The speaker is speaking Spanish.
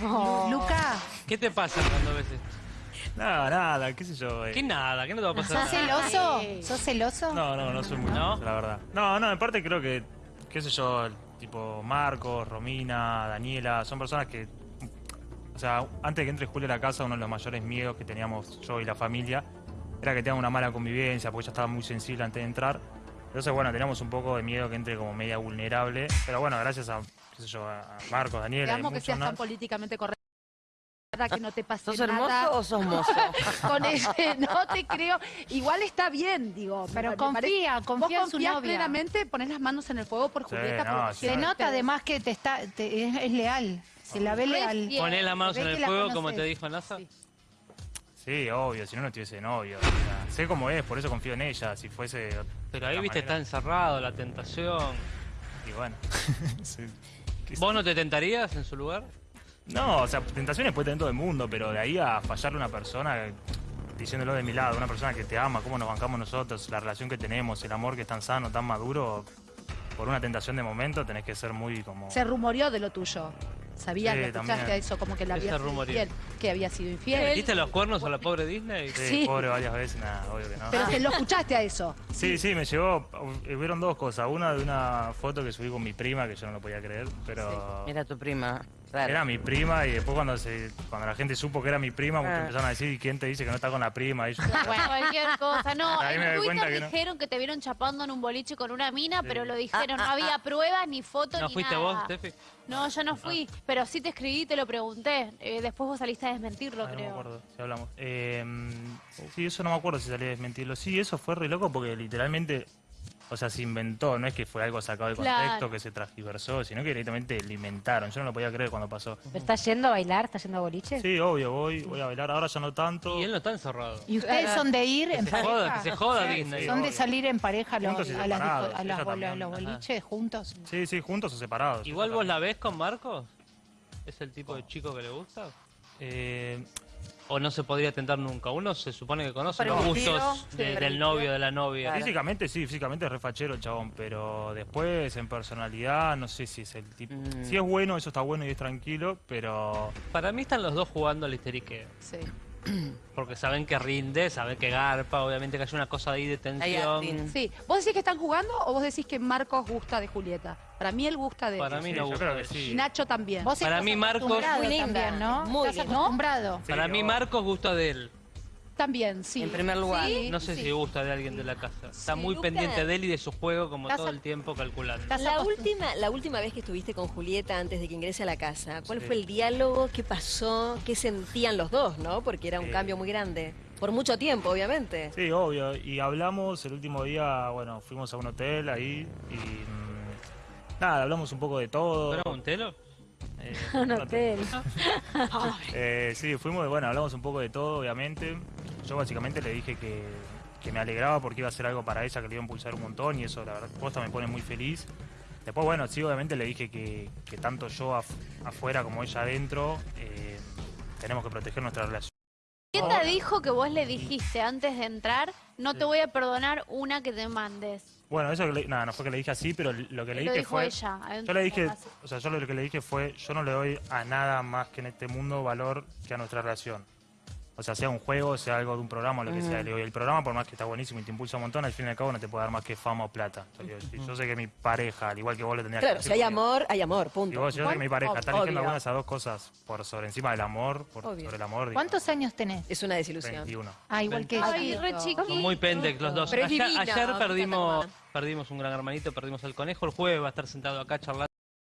Luca, ¿Qué te pasa cuando ves esto? Nada, nada, qué sé yo. eh. ¿Qué nada? ¿Qué no te va a pasar? ¿sos celoso? ¿Sos celoso? No, no, no soy muy ¿No? la verdad. No, no, en parte creo que, qué sé yo, el tipo Marcos, Romina, Daniela, son personas que, o sea, antes de que entre Julia a la casa, uno de los mayores miedos que teníamos yo y la familia era que tengan una mala convivencia, porque ella estaba muy sensible antes de entrar. Entonces, bueno, teníamos un poco de miedo que entre como media vulnerable, pero bueno, gracias a, qué sé yo, a Daniela. y Digamos que seas tan políticamente correcta que no te pase ¿Sos nada hermoso o sos mozo? con ese, no te creo. Igual está bien, digo. Pero confía, confía en Vos su confías novia. plenamente, pones las manos en el fuego por Sí, Julieta. no, por- sí. Se nota además que te está, te- es, es leal, se la ve leal. Poné las manos en el fuego, conoces. como te dijo NASA. Sí. Sí, obvio, si no, no estuviese de novio. o sea, sé cómo es, por eso confío en ella. Si fuese. Pero ahí, viste, está encerrado, la tentación. Y bueno. sí. ¿Qué sé- ¿Vos no te tentarías en su lugar? No, o sea, tentaciones puede tener todo el mundo, pero de ahí a fallarle a una persona, diciéndolo de mi lado, una persona que te ama, cómo nos bancamos nosotros, la relación que tenemos, el amor que es tan sano, tan maduro, por una tentación de momento tenés que ser muy como... Se rumoreó de lo tuyo. Sabías, Sí, lo escuchaste también. a eso, como que la había sido infiel. Que había sido infiel. ¿Metiste los cuernos a la pobre Disney? Sí, Sí. pobre varias veces, nada, obvio que no. Pero se lo escuchaste a eso. Sí, sí, me llegó, hubieron dos cosas. Una de una foto que subí con mi prima, que yo no lo podía creer, pero... Era tu prima. Claro. Era mi prima y después cuando se, cuando la gente supo que era mi prima, muchos Ah. empezaron a decir, ¿y quién te dice que no está con la prima? Y yo, Bueno, cualquier cosa. No, Ahí me doy en cuenta Twitter que no. dijeron que te vieron chapando en un boliche con una mina, pero lo dijeron, Ah, no ah, había pruebas, ni fotos, ¿No ni fuiste nada. vos, Steffi? No, yo no fui, pero sí te escribí y te lo pregunté. Eh, después vos saliste a desmentirlo, Ay, no me creo. acuerdo si hablamos. Eh, sí, eso no me acuerdo si salí a desmentirlo. Sí, eso fue re loco porque literalmente, o sea, se inventó, no es que fue algo sacado de contexto, Claro. que se transgiversó, sino que directamente lo inventaron. Yo no lo podía creer cuando pasó. ¿Estás yendo a bailar? ¿Estás yendo a boliche? Sí, obvio, voy, voy a bailar, ahora ya no tanto. Y él no está encerrado. ¿Y ustedes son de ir en Que se joda, que pareja? se joda Disney. ¿Son de obvio. salir en pareja a los, las a a los boliches juntos? Sí, sí, juntos o separados. Igual vos la ves con Marcos. ¿Es el tipo de chico que le gusta? Eh, ¿O no se podría tentar nunca? Uno se supone que conoce los gustos de- del novio, de la novia. Claro. Físicamente sí, físicamente es refachero el chabón, pero después en personalidad no sé si es el tipo... Mm. Si es bueno, eso está bueno y es tranquilo, pero... Para mí están los dos jugando al histeriqueo. Sí. Porque saben que rinde, saben que garpa, obviamente que hay una cosa ahí de tensión. Sí. ¿Vos decís que están jugando o vos decís que Marcos gusta de Julieta? Para mí él gusta de Para mí Sí, no gusta sí. Y Nacho también. Vos Para mí, Marcos- Muy linda, ¿no? muy ¿Estás linda. acostumbrado? Para mí Marcos gusta de él. También, sí. En primer lugar. Sí, No sé sí. si gusta de alguien de la casa. Está Sí, muy Luca- pendiente de él y de su juego como todo el tiempo calculando. La última, la última vez que estuviste con Julieta antes de que ingrese a la casa, ¿cuál Sí. fue el diálogo? ¿Qué pasó? ¿Qué sentían los dos, no? Porque era un Eh. cambio muy grande. Por mucho tiempo, obviamente. Sí, obvio. Y hablamos el último día, bueno, fuimos a un hotel ahí y... mm, nada, hablamos un poco de todo. ¿Pero un telo? Eh, Un hotel. Eh, sí, fuimos, bueno, hablamos un poco de todo, obviamente. Yo básicamente le dije que, que me alegraba porque iba a hacer algo para ella, que le iba a impulsar un montón y eso, la verdad, posta me pone muy feliz. Después, bueno, sí, obviamente le dije que, que tanto yo af- afuera como ella adentro eh, tenemos que proteger nuestra relación. ¿Qué te dijo que vos le dijiste antes de entrar? No te voy a perdonar una que te mandes. Bueno, eso que le, nada, no fue que le dije así, pero lo que le Lo dije dijo fue... ella. Yo le dije, o sea, yo lo que le dije fue, yo no le doy a nada más que en este mundo valor que a nuestra relación. O sea, sea un juego, sea algo de un programa o lo que sea. Le digo, y el programa, por más que está buenísimo y te impulsa un montón, al fin y al cabo no te puede dar más que fama o plata. Yo, digo, si yo sé que mi pareja, al igual que vos le tendrías Claro, que si hay amor, hay amor, Y punto. vos, yo sé que mi pareja está eligiendo alguna de esas dos cosas por sobre encima del amor, por Obvio. sobre el amor. digo, ¿Cuántos años tenés? Es una desilusión. 21. Ah, igual que Ay, yo. re Son muy pendex los dos. Pero Ayer, divina, ayer perdimos, perdimos un gran hermanito, perdimos al conejo. El jueves va a estar sentado acá charlando.